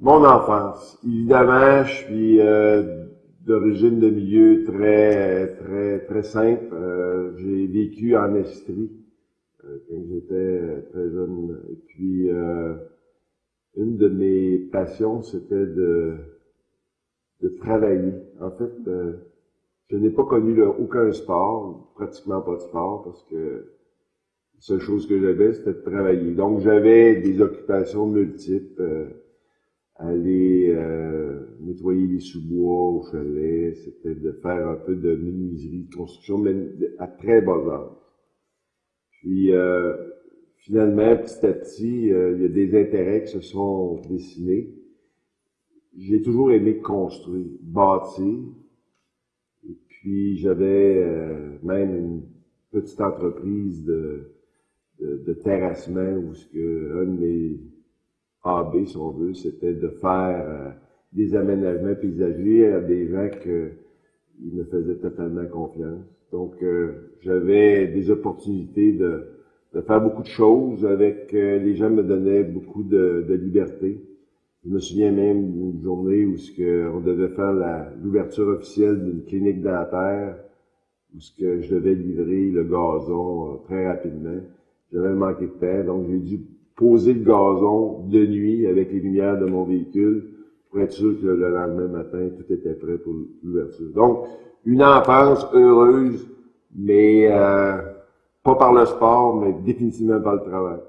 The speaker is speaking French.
Mon enfance. Évidemment, je suis euh, d'origine de milieu très, très, très simple. Euh, j'ai vécu en Estrie euh, quand j'étais très jeune. Et puis, une de mes passions, c'était de, de travailler. En fait, je n'ai pas connu aucun sport, pratiquement pas de sport, parce que la seule chose que j'avais, c'était de travailler. Donc, j'avais des occupations multiples aller euh, nettoyer les sous-bois au chalet, c'était de faire un peu de menuiserie, de construction, mais à très bas âge. Puis euh, finalement, petit à petit, euh, il y a des intérêts qui se sont dessinés. J'ai toujours aimé construire, bâtir. Et puis j'avais même une petite entreprise de, de, terrassement où ce que un de mes AB, si on veut, c'était de faire euh, des aménagements paysagers à des gens qui me faisaient totalement confiance. Donc, euh, j'avais des opportunités de, de, faire beaucoup de choses avec euh, les gens me donnaient beaucoup de, de, liberté. Je me souviens même d'une journée où ce que on devait faire l'ouverture officielle d'une clinique dentaire, où ce que je devais livrer le gazon très rapidement. J'avais manqué de temps, donc j'ai dû poser le gazon de nuit avec les lumières de mon véhicule pour être sûr que le lendemain matin, tout était prêt pour l'ouverture. Donc, une enfance heureuse, mais euh, pas par le sport, mais définitivement par le travail.